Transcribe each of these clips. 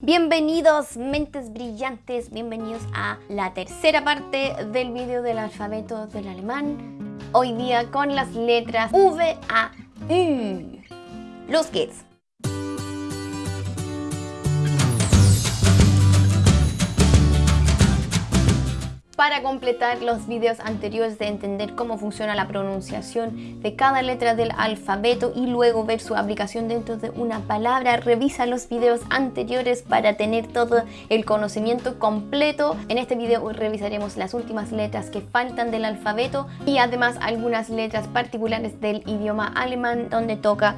Bienvenidos mentes brillantes, bienvenidos a la tercera parte del video del alfabeto del alemán. Hoy día con las letras V a U. Los geht's. Para completar los videos anteriores de entender cómo funciona la pronunciación de cada letra del alfabeto y luego ver su aplicación dentro de una palabra, revisa los videos anteriores para tener todo el conocimiento completo. En este video revisaremos las últimas letras que faltan del alfabeto y además algunas letras particulares del idioma alemán donde toca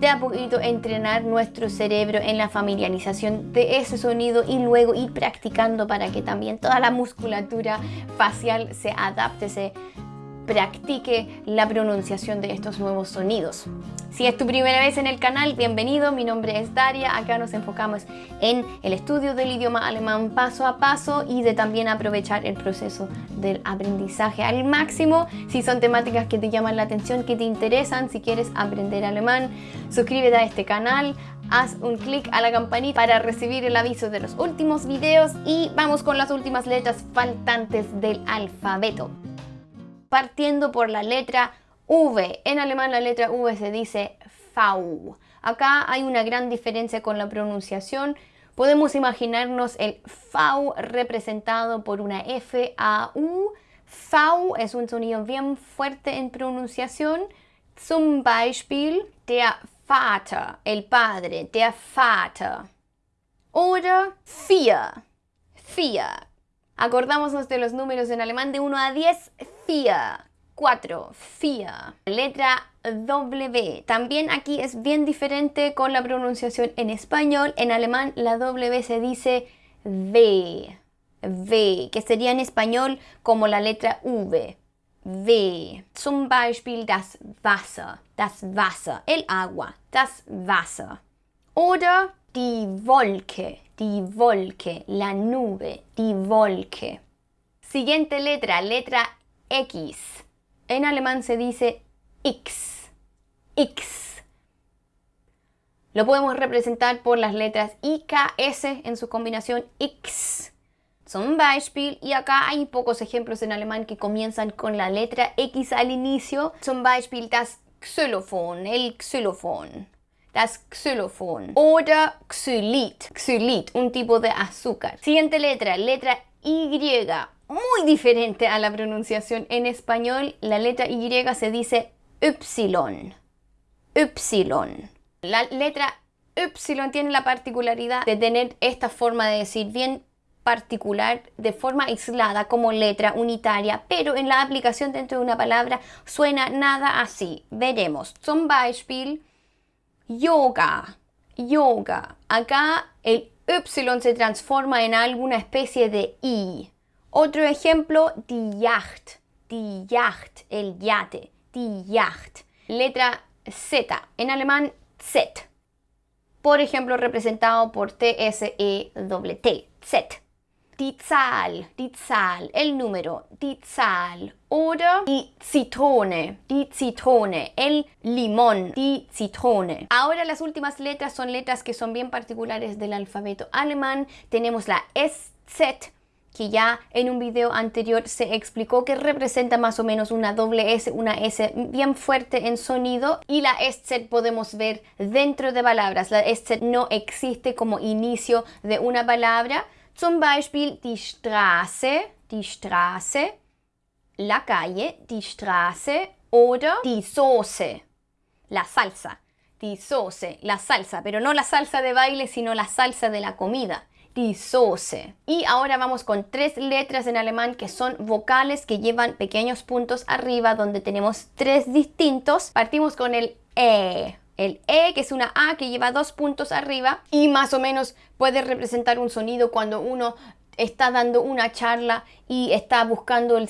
de a poquito entrenar nuestro cerebro en la familiarización de ese sonido y luego ir practicando para que también toda la musculatura facial se adapte, se practique la pronunciación de estos nuevos sonidos. Si es tu primera vez en el canal, bienvenido, mi nombre es Daria, acá nos enfocamos en el estudio del idioma alemán paso a paso y de también aprovechar el proceso del aprendizaje al máximo. Si son temáticas que te llaman la atención, que te interesan, si quieres aprender alemán, suscríbete a este canal, haz un clic a la campanita para recibir el aviso de los últimos videos y vamos con las últimas letras faltantes del alfabeto partiendo por la letra V. En alemán la letra V se dice V. Acá hay una gran diferencia con la pronunciación. Podemos imaginarnos el V representado por una F, A, U. V es un sonido bien fuerte en pronunciación. Zum Beispiel der Vater, el padre, der Vater. Oder vier, vier. Acordámonos de los números en alemán de 1 a 10, 4, FIA. Letra W. También aquí es bien diferente con la pronunciación en español. En alemán la W se dice V. V, que sería en español como la letra V. V. Zum Beispiel das Wasser. Das Wasser. El agua. Das Wasser. Oder die Wolke. Die Wolke. La nube. Die Wolke. Siguiente letra. Letra X. En alemán se dice X. X. Lo podemos representar por las letras I, K, S en su combinación X. Zum Beispiel, y acá hay pocos ejemplos en alemán que comienzan con la letra X al inicio. Zum Beispiel das Xylophon, el xylophon. Das Xylophon. Oder Xylit. Xylit, un tipo de azúcar. Siguiente letra, letra Y muy diferente a la pronunciación en español. La letra Y se dice Y. Y. La letra Y tiene la particularidad de tener esta forma de decir bien particular de forma aislada como letra unitaria, pero en la aplicación dentro de una palabra suena nada así. Veremos. Zum Beispiel, yoga, yoga. Acá el Y se transforma en alguna especie de I. Otro ejemplo, die Yacht, Yacht, el yate, die Yacht. Letra Z, en alemán Z. Por ejemplo, representado por T-S-E-T, Z. Die Zahl, el número, die Zahl. Oder die Zitrone, die Zitrone, el limón, die Zitrone. Ahora las últimas letras son letras que son bien particulares del alfabeto alemán. Tenemos la SZ, que ya en un video anterior se explicó que representa más o menos una doble S, una S bien fuerte en sonido y la SZ podemos ver dentro de palabras. La SZ no existe como inicio de una palabra. Zum Beispiel die Straße, die Straße, la calle, die Straße oder die Soße, la salsa. Die Soße, la salsa, pero no la salsa de baile, sino la salsa de la comida die Soße. Y ahora vamos con tres letras en alemán que son vocales que llevan pequeños puntos arriba donde tenemos tres distintos. Partimos con el E. El E, que es una A que lleva dos puntos arriba y más o menos puede representar un sonido cuando uno está dando una charla y está buscando el,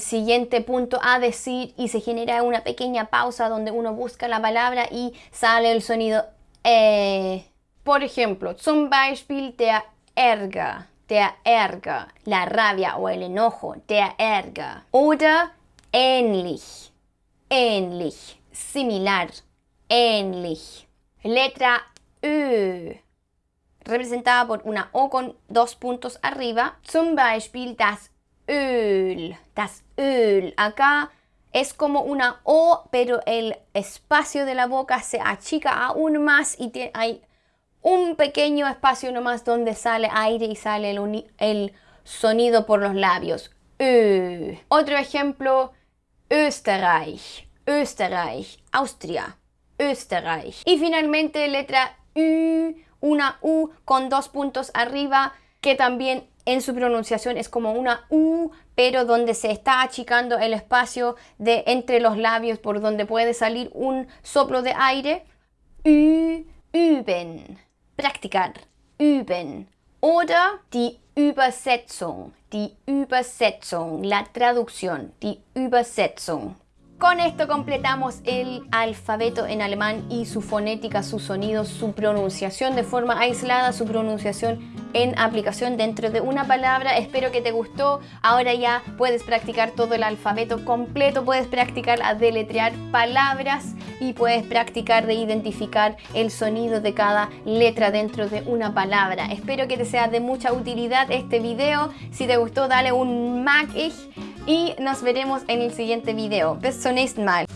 siguiente punto a decir y se genera una pequeña pausa donde uno busca la palabra y sale el sonido E. Por ejemplo, zum Beispiel der Ärger, der Ärger, la rabia o el enojo, der Ärger. Oder ähnlich, ähnlich, similar, ähnlich. Letra Ö. representada por una O con dos puntos arriba. Zum Beispiel das Öl. Das Öl. Acá es como una O, pero el espacio de la boca se achica aún más y hay un pequeño espacio nomás donde sale aire y sale el, sonido por los labios. Otro ejemplo, Österreich. Österreich, Austria, Österreich. Y finalmente letra U, una U con dos puntos arriba que también en su pronunciación es como una U, pero donde se está achicando el espacio de entre los labios por donde puede salir un soplo de aire. Ü, üben, practicar, üben. Oder die Übersetzung, die Übersetzung, la traducción, die Übersetzung. Con esto completamos el alfabeto en alemán y su fonética, su sonido, su pronunciación de forma aislada, su pronunciación en aplicación dentro de una palabra. Espero que te gustó. Ahora ya puedes practicar todo el alfabeto completo, puedes practicar a deletrear palabras y puedes practicar de identificar el sonido de cada letra dentro de una palabra. Espero que te sea de mucha utilidad este video. Si te gustó, dale un mag y nos veremos en el siguiente video. Bis zum nächsten Mal.